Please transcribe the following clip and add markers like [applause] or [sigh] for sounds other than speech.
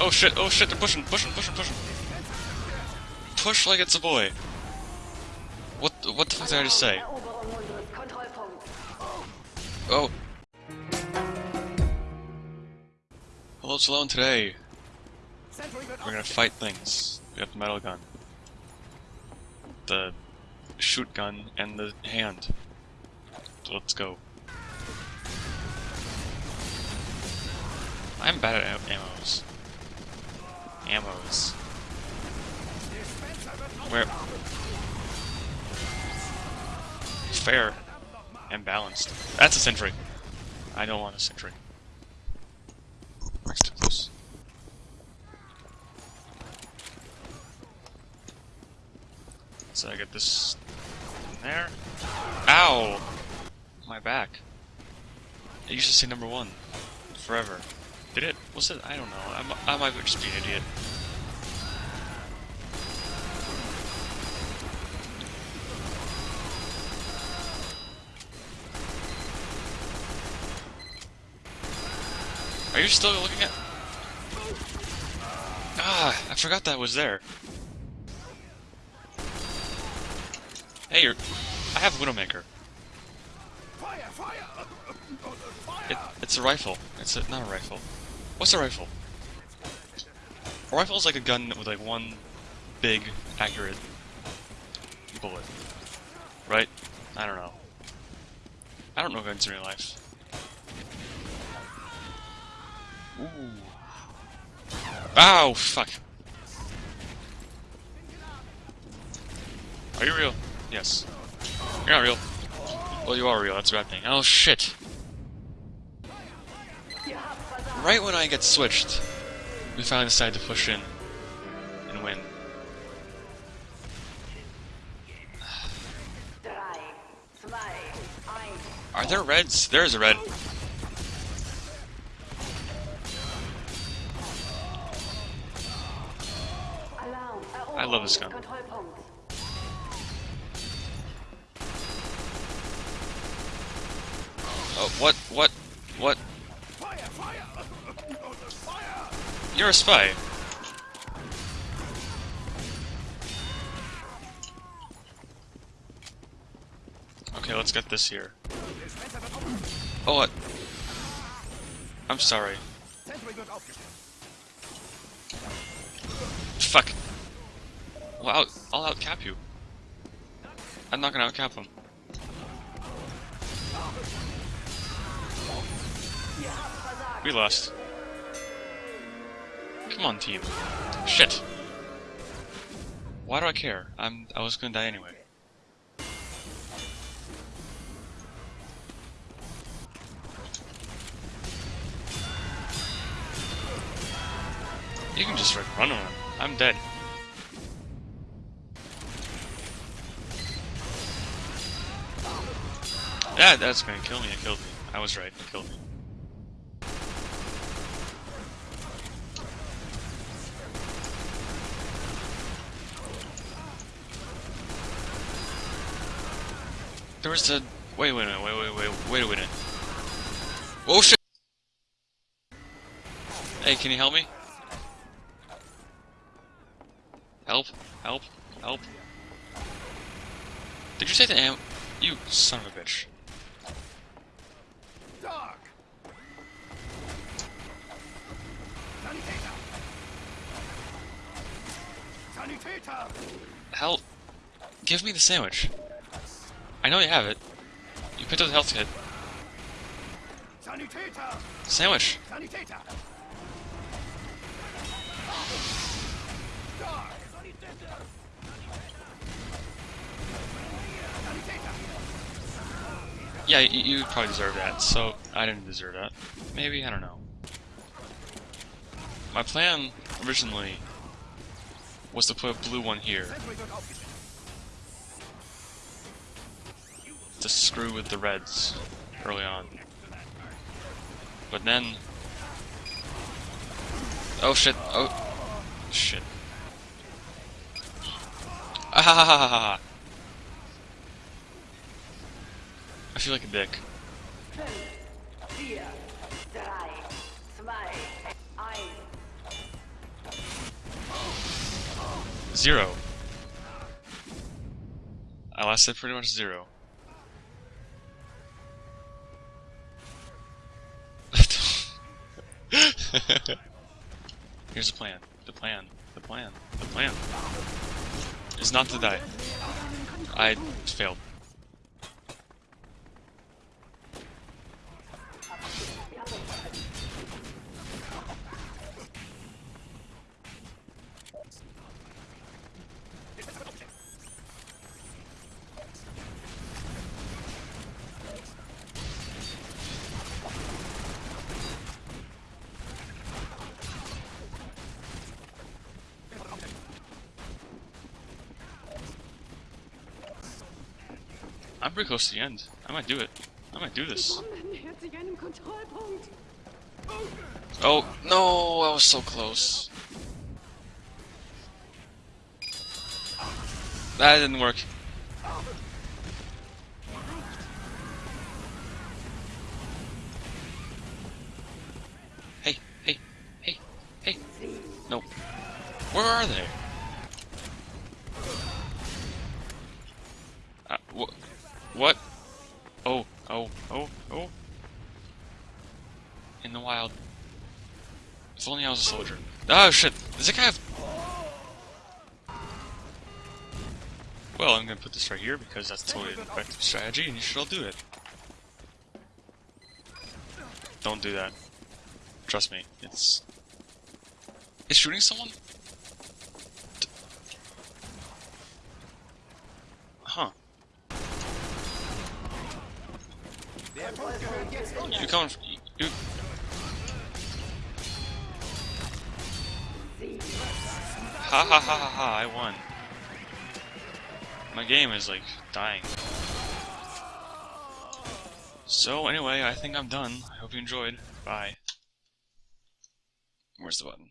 Oh shit, oh shit, they're pushing, pushing, pushing, pushing. Push like it's a boy. What, what the fuck did I just say? Oh. Hello, Salone. Today, we're gonna fight things. We got the metal gun, the shoot gun, and the hand. So let's go. I'm bad at am- ammos. Ammos. Where? Fair and balanced. That's a sentry. I don't want a sentry. Next to this. So I get this in there. Ow! My back. It used to say number one. Forever. Did it? Was it? I don't know. I'm, I might just be an idiot. Are you still looking at? Ah, I forgot that was there. Hey, you're... I have Widowmaker. It, it's a rifle. It's a, not a rifle. What's a rifle? A rifle is like a gun with like one big, accurate bullet. Right? I don't know. I don't know guns in real life. Ooh. Ow, fuck. Are you real? Yes. You're not real. Well, you are real, that's a bad thing. Oh, shit. Right when I get switched, we finally decide to push in and win. Are there reds? There's a red. I love this gun. Oh, what? What? What? You're a spy. Okay, let's get this here. Oh, what? I'm sorry. Fuck. Well, I'll, I'll outcap you. I'm not gonna outcap him. We lost. Come on, team. Shit. Why do I care? I'm. I was gonna die anyway. You can just run on. I'm dead. Yeah, that's gonna kill me. It killed me. I was right. It killed me. There was a wait, wait, wait, wait, wait, wait, wait a minute. Oh shit! Hey, can you help me? Help! Help! Help! Did you say the am? You son of a bitch! Help! give me the sandwich. I know you have it. You picked up the health kit. Sandwich. Yeah, you, you probably deserve that, so I didn't deserve that. Maybe, I don't know. My plan, originally, was to put a blue one here. To screw with the reds early on. But then... Oh shit, oh... Shit. Ah! I feel like a dick. Zero. I lasted pretty much zero. [laughs] Here's the plan. The plan. The plan. The plan. Is not to die. I failed. I'm pretty close to the end. I might do it. I might do this. Oh, no, I was so close. That didn't work. Hey, hey, hey, hey. No. Where are they? What? Oh, oh, oh, oh. In the wild. If only I was a soldier. Oh shit! Does that guy have... Well, I'm gonna put this right here because that's totally an effective strategy and you should all do it. Don't do that. Trust me, it's... It's shooting someone? D- Huh. You f- You... Ha ha ha ha ha, I won. My game is like dying. So anyway, I think I'm done. I hope you enjoyed. Bye. Where's the button?